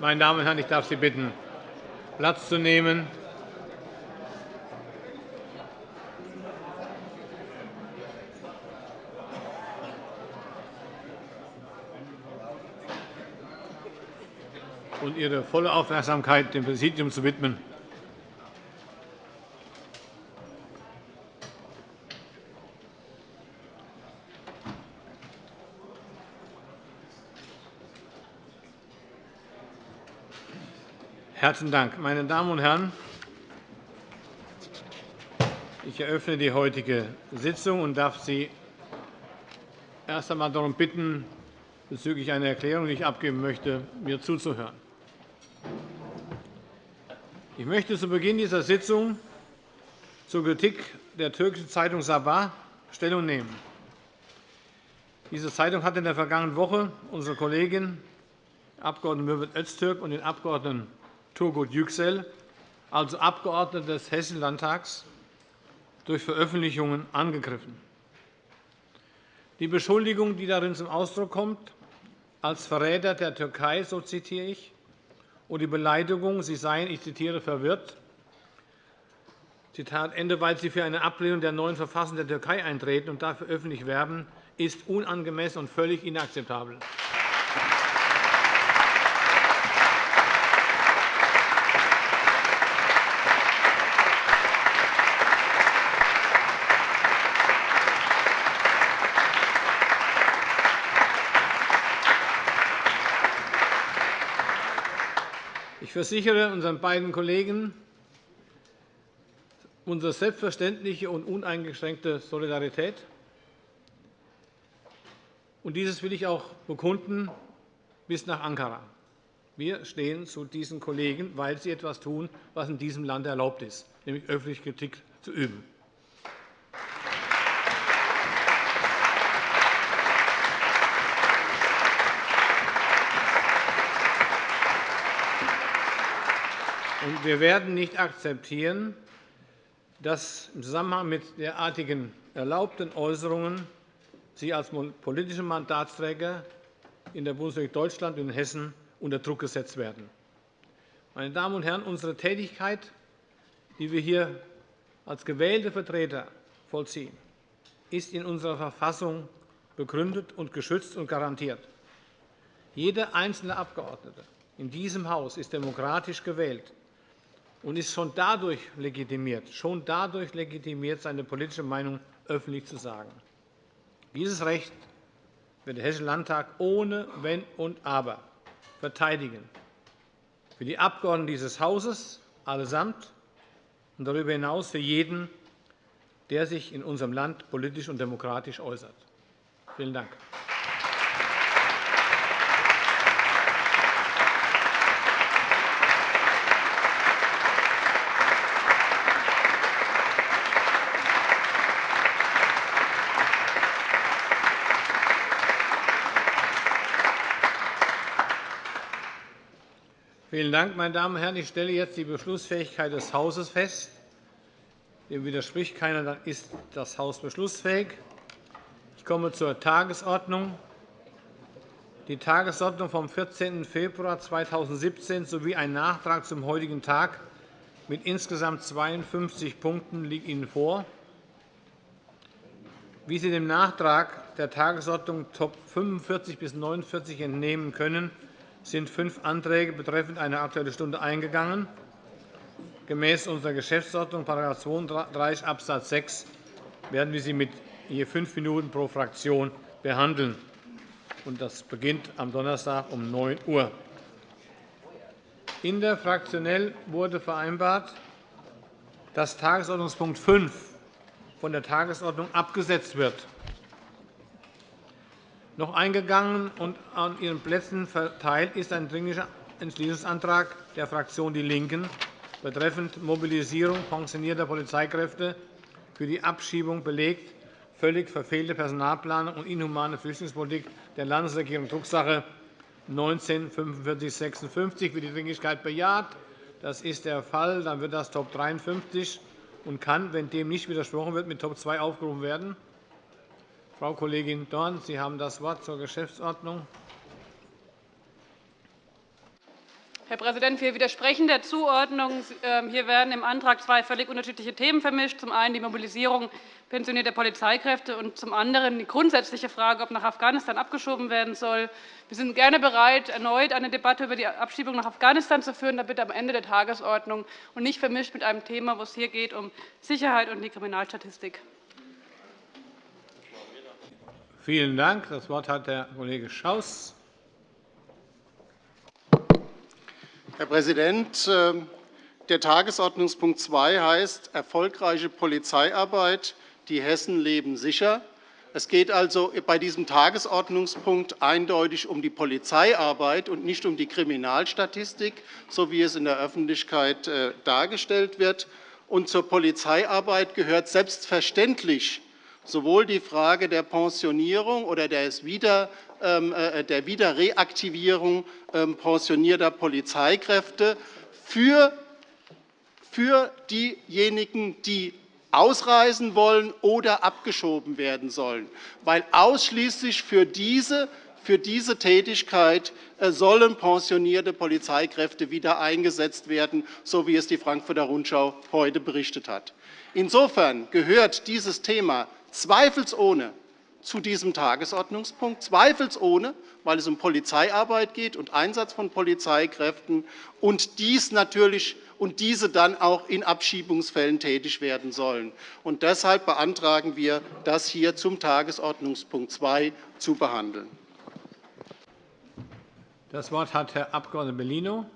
Meine Damen und Herren, ich darf Sie bitten, Platz zu nehmen. und Ihre volle Aufmerksamkeit dem Präsidium zu widmen. Herzlichen Dank. Meine Damen und Herren, ich eröffne die heutige Sitzung und darf Sie erst einmal darum bitten, bezüglich einer Erklärung, die ich abgeben möchte, mir zuzuhören. Ich möchte zu Beginn dieser Sitzung zur Kritik der türkischen Zeitung Sabah Stellung nehmen. Diese Zeitung hat in der vergangenen Woche unsere Kollegin Abg. Mürvet Öztürk und den Abg. Turgut Yüksel, also Abgeordnete des Hessischen Landtags, durch Veröffentlichungen angegriffen. Die Beschuldigung, die darin zum Ausdruck kommt, als Verräter der Türkei, so zitiere ich, und die Beleidigung, sie seien, ich zitiere, verwirrt, Zitat Ende, weil sie für eine Ablehnung der neuen Verfassung der Türkei eintreten und dafür öffentlich werben, ist unangemessen und völlig inakzeptabel. Ich versichere unseren beiden Kollegen unsere selbstverständliche und uneingeschränkte Solidarität. Und dieses will ich auch bekunden bis nach Ankara. Wir stehen zu diesen Kollegen, weil sie etwas tun, was in diesem Land erlaubt ist, nämlich öffentliche Kritik zu üben. Wir werden nicht akzeptieren, dass im Zusammenhang mit derartigen erlaubten Äußerungen Sie als politische Mandatsträger in der Bundesrepublik Deutschland und in Hessen unter Druck gesetzt werden. Meine Damen und Herren, unsere Tätigkeit, die wir hier als gewählte Vertreter vollziehen, ist in unserer Verfassung begründet und geschützt und garantiert. Jeder einzelne Abgeordnete in diesem Haus ist demokratisch gewählt und ist schon dadurch legitimiert, schon dadurch legitimiert, seine politische Meinung öffentlich zu sagen. Dieses Recht wird der Hessische Landtag ohne Wenn und Aber verteidigen. Für die Abgeordneten dieses Hauses allesamt und darüber hinaus für jeden, der sich in unserem Land politisch und demokratisch äußert. Vielen Dank. Vielen Dank, meine Damen und Herren. Ich stelle jetzt die Beschlussfähigkeit des Hauses fest. Dem widerspricht keiner, dann ist das Haus beschlussfähig. Ich komme zur Tagesordnung. Die Tagesordnung vom 14. Februar 2017 sowie ein Nachtrag zum heutigen Tag mit insgesamt 52 Punkten liegt Ihnen vor. Wie Sie dem Nachtrag der Tagesordnung Top 45 bis 49 entnehmen können, sind fünf Anträge betreffend eine Aktuelle Stunde eingegangen. Gemäß unserer Geschäftsordnung § 32 Abs. 6 werden wir sie mit je fünf Minuten pro Fraktion behandeln. Das beginnt am Donnerstag um 9 Uhr. Interfraktionell wurde vereinbart, dass Tagesordnungspunkt 5 von der Tagesordnung abgesetzt wird noch eingegangen und an Ihren Plätzen verteilt ist ein Dringlicher Entschließungsantrag der Fraktion DIE LINKEN betreffend Mobilisierung pensionierter Polizeikräfte für die Abschiebung belegt, völlig verfehlte Personalplanung und inhumane Flüchtlingspolitik der Landesregierung, Drucksache 19 4556 Wird die Dringlichkeit bejaht? Das ist der Fall. Dann wird das Top 53 und kann, wenn dem nicht widersprochen wird, mit Top 2 aufgerufen werden. Frau Kollegin Dorn, Sie haben das Wort zur Geschäftsordnung. Herr Präsident, wir widersprechen der Zuordnung. Ähm, hier werden im Antrag zwei völlig unterschiedliche Themen vermischt. Zum einen die Mobilisierung pensionierter Polizeikräfte und zum anderen die grundsätzliche Frage, ob nach Afghanistan abgeschoben werden soll. Wir sind gerne bereit, erneut eine Debatte über die Abschiebung nach Afghanistan zu führen, da bitte am Ende der Tagesordnung und nicht vermischt mit einem Thema, wo es hier geht um Sicherheit und die Kriminalstatistik. Vielen Dank. Das Wort hat der Kollege Schaus. Herr Präsident, ähm, der Tagesordnungspunkt 2 heißt erfolgreiche Polizeiarbeit. Die Hessen leben sicher. Es geht also bei diesem Tagesordnungspunkt eindeutig um die Polizeiarbeit und nicht um die Kriminalstatistik, so wie es in der Öffentlichkeit äh, dargestellt wird. Und zur Polizeiarbeit gehört selbstverständlich sowohl die Frage der Pensionierung oder Wieder ähm, äh, der Wiederreaktivierung ähm, pensionierter Polizeikräfte für, für diejenigen, die ausreisen wollen oder abgeschoben werden sollen, weil ausschließlich für diese, für diese Tätigkeit äh, sollen pensionierte Polizeikräfte wieder eingesetzt werden, so wie es die Frankfurter Rundschau heute berichtet hat. Insofern gehört dieses Thema zweifelsohne zu diesem Tagesordnungspunkt, zweifelsohne, weil es um Polizeiarbeit geht und Einsatz von Polizeikräften und dies natürlich und diese dann auch in Abschiebungsfällen tätig werden sollen. Und deshalb beantragen wir, das hier zum Tagesordnungspunkt 2 zu behandeln. Das Wort hat Herr Abg. Bellino.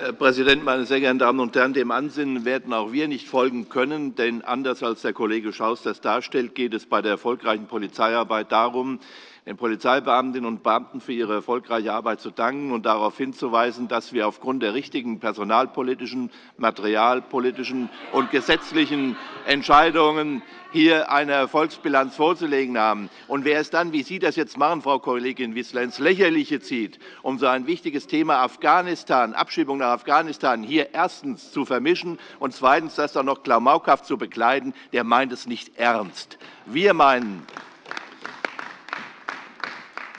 Herr Präsident, meine sehr geehrten Damen und Herren! Dem Ansinnen werden auch wir nicht folgen können. Denn anders als der Kollege Schaus das darstellt, geht es bei der erfolgreichen Polizeiarbeit darum, den Polizeibeamtinnen und Beamten für ihre erfolgreiche Arbeit zu danken und darauf hinzuweisen, dass wir aufgrund der richtigen personalpolitischen, materialpolitischen und gesetzlichen Entscheidungen hier eine Erfolgsbilanz vorzulegen haben. Und wer es dann, wie Sie das jetzt machen, Frau Kollegin Wissler, ins Lächerliche zieht, um so ein wichtiges Thema Afghanistan, Abschiebung nach Afghanistan hier erstens zu vermischen und zweitens das dann noch klamaukhaft zu bekleiden, der meint es nicht ernst. Wir meinen,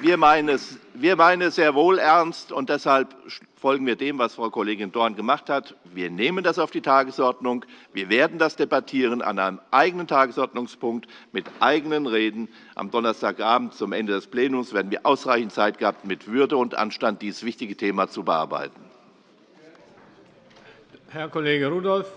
wir meinen, es, wir meinen es sehr wohl ernst, und deshalb folgen wir dem, was Frau Kollegin Dorn gemacht hat. Wir nehmen das auf die Tagesordnung. Wir werden das debattieren an einem eigenen Tagesordnungspunkt mit eigenen Reden. Am Donnerstagabend zum Ende des Plenums werden wir ausreichend Zeit gehabt, mit Würde und Anstand dieses wichtige Thema zu bearbeiten. Herr Kollege Rudolph.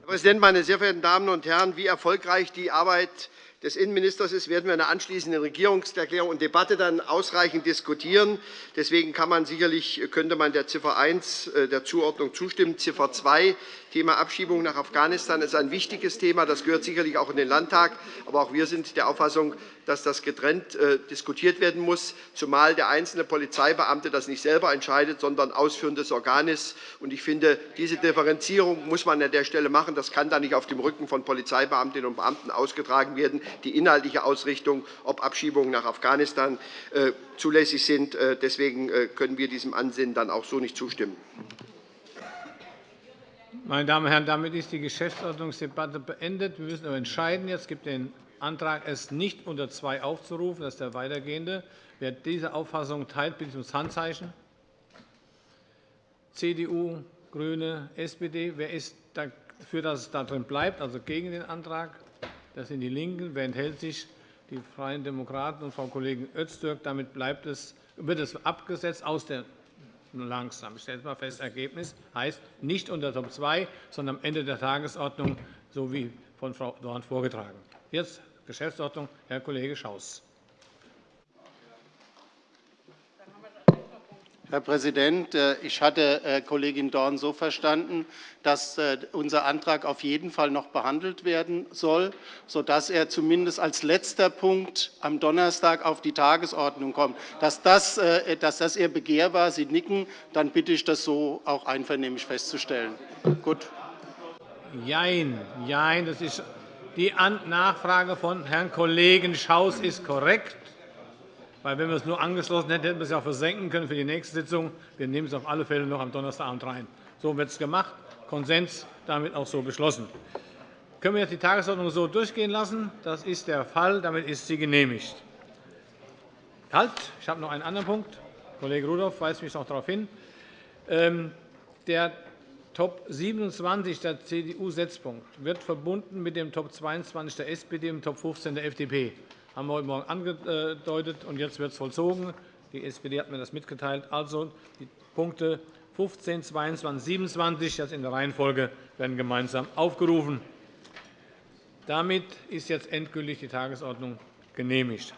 Herr Präsident, meine sehr verehrten Damen und Herren! Wie erfolgreich die Arbeit des Innenministers ist, werden wir in der anschließenden Regierungserklärung und Debatte dann ausreichend diskutieren. Deswegen kann man sicherlich, könnte man der Ziffer 1 äh, der Zuordnung zustimmen. Ziffer 2 Thema Abschiebung nach Afghanistan ist ein wichtiges Thema. Das gehört sicherlich auch in den Landtag. Aber auch wir sind der Auffassung, dass das getrennt äh, diskutiert werden muss, zumal der einzelne Polizeibeamte das nicht selber entscheidet, sondern ausführendes Organ ist. Ich finde, diese Differenzierung muss man an der Stelle machen. Das kann dann nicht auf dem Rücken von Polizeibeamtinnen und Beamten ausgetragen werden. Die inhaltliche Ausrichtung, ob Abschiebungen nach Afghanistan äh, zulässig sind, äh, deswegen können wir diesem Ansinnen dann auch so nicht zustimmen. Meine Damen und Herren, damit ist die Geschäftsordnungsdebatte beendet. Wir müssen aber entscheiden. Es gibt den Antrag, es nicht unter zwei aufzurufen. Das ist der weitergehende. Wer diese Auffassung teilt, bitte ums Handzeichen. CDU, GRÜNE, SPD. Wer ist dafür, dass es darin bleibt, also gegen den Antrag? Das sind die LINKEN. Wer enthält sich? Die Freien Demokraten und Frau Kollegin Öztürk. Damit bleibt es, wird es abgesetzt aus der langsam. Ich stelle mal fest, das Ergebnis heißt nicht unter Top 2, sondern am Ende der Tagesordnung, so wie von Frau Dorn vorgetragen. Jetzt Geschäftsordnung, Herr Kollege Schaus. Herr Präsident, äh, ich hatte äh, Kollegin Dorn so verstanden, dass äh, unser Antrag auf jeden Fall noch behandelt werden soll, sodass er zumindest als letzter Punkt am Donnerstag auf die Tagesordnung kommt. Dass das, dass das Ihr Begehr war, Sie nicken, dann bitte ich, das so auch einvernehmlich festzustellen. Gut. Jein, jein, das ist die Nachfrage von Herrn Kollegen Schaus ist korrekt. Weil, wenn wir es nur angeschlossen hätten, hätten wir es ja auch versenken können für die nächste Sitzung. Wir nehmen es auf alle Fälle noch am Donnerstagabend rein. So wird es gemacht. Konsens damit auch so beschlossen. Können wir jetzt die Tagesordnung so durchgehen lassen? Das ist der Fall. Damit ist sie genehmigt. Halt, ich habe noch einen anderen Punkt. Kollege Rudolph weist mich noch darauf hin. Ähm, der Top 27 der CDU-Setzpunkt wird verbunden mit dem Top 22 der SPD und dem Top 15 der FDP. Haben wir heute Morgen angedeutet, und jetzt wird es vollzogen. Die SPD hat mir das mitgeteilt. Also die Punkte 15, 22, 27 das in der Reihenfolge werden gemeinsam aufgerufen. Damit ist jetzt endgültig die Tagesordnung genehmigt.